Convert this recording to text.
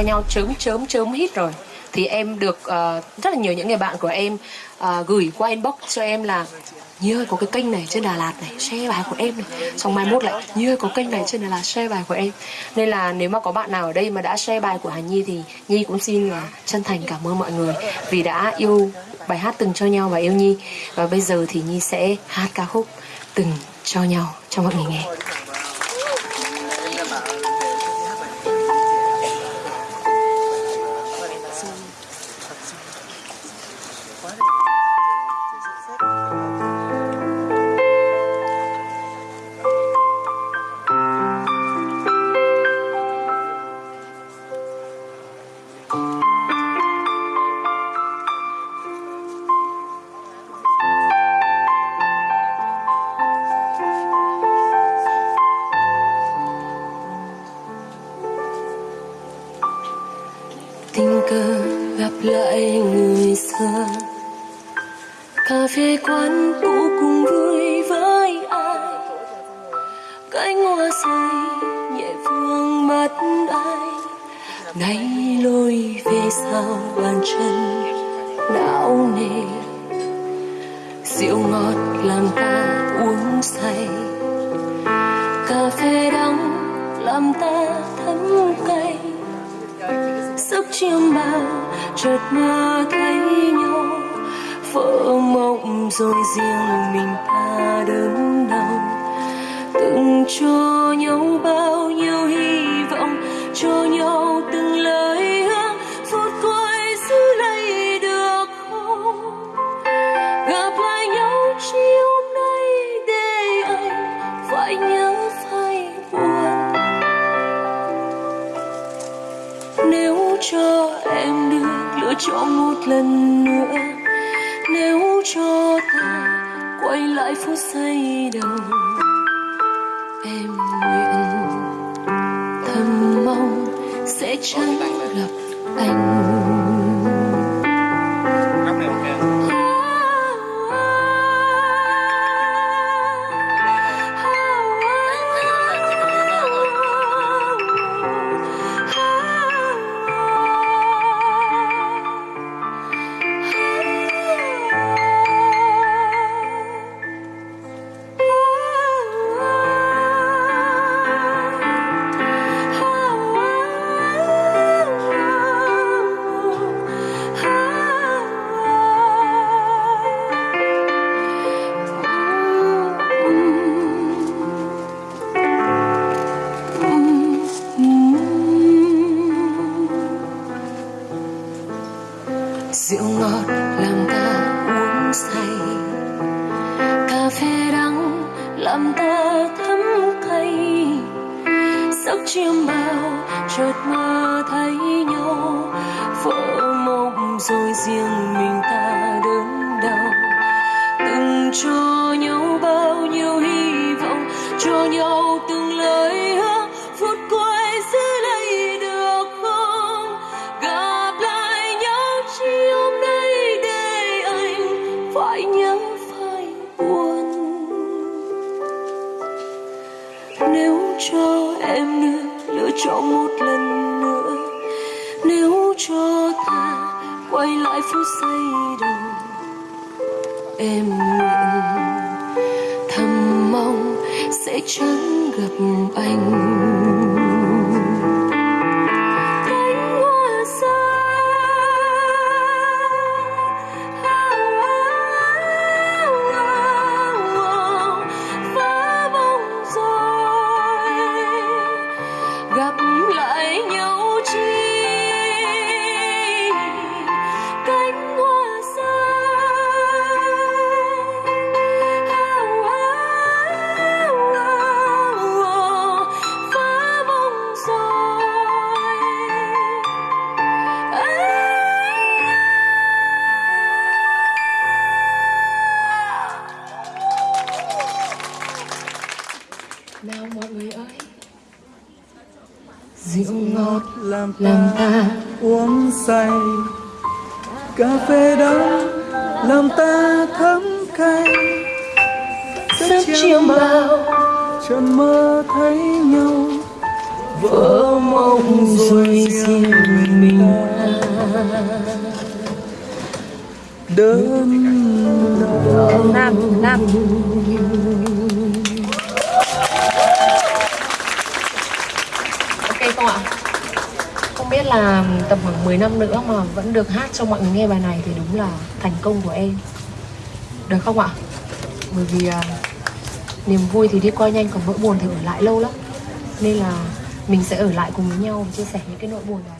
cho nhau chớm chớm chớm hít rồi. Thì em được uh, rất là nhiều những người bạn của em uh, gửi qua inbox cho em là Nhi ơi có cái kênh này trên Đà Lạt này Share bài của em này. Xong mai mốt lại Nhi ơi có kênh này trên Đà Lạt share bài của em. Nên là nếu mà có bạn nào ở đây mà đã share bài của Hà Nhi Thì Nhi cũng xin là chân thành cảm ơn mọi người Vì đã yêu bài hát từng cho nhau và yêu Nhi. Và bây giờ thì Nhi sẽ hát ca khúc từng cho nhau cho mọi người nghe. Cà phê quán cũ cùng vui với ai? Cánh hoa say nhẹ vương mắt ai? Nay lối về sau bàn chân, não nề. Rượu ngọt làm ta uống say. Cà phê đắng làm ta thấm cay giấc chiêm bao, chợt mơ thấy nhau. Vỡ mộng rồi riêng mình ta đớn đau. Từng cho nhau bao nhiêu hy vọng, cho nhau từng lời hứa. Phút cuối giữ lấy được không? Gặp lại nhau chiều hôm nay để anh phải nhớ phải buồn. Nếu cho em được lựa chọn một lần nữa. Nếu cho ta quay lại phút giây đầu, em nguyện thầm mong sẽ chẳng rượu ngọt làm ta uống say. Cà phê đắng làm ta thấm cay giấc chiêm bao chợt mơ thấy nhau. Vỡ mộng rồi riêng mình ta đớn đau. Từng cho nhau bao nhiêu hy vọng, cho nhau phải nhớ phải buồn. Nếu cho em được lựa chọn một lần nữa. Nếu cho ta quay lại phút giây đầu, em nguyện thầm mong sẽ chẳng gặp anh. Nào mọi người ơi. Rượu ngọt làm làm ta uống say. Cà phê đắng làm ta thấm cay giấc chiêm bao chân mơ thấy nhau. Vỡ mộng rồi riêng mình đơn Nam, Nam Không biết là tầm khoảng 10 năm nữa mà vẫn được hát cho mọi người nghe bài này thì đúng là thành công của em. Được không ạ? Bởi vì à, niềm vui thì đi qua nhanh còn nỗi buồn thì ở lại lâu lắm. Nên là mình sẽ ở lại cùng với nhau và chia sẻ những cái nỗi buồn đó.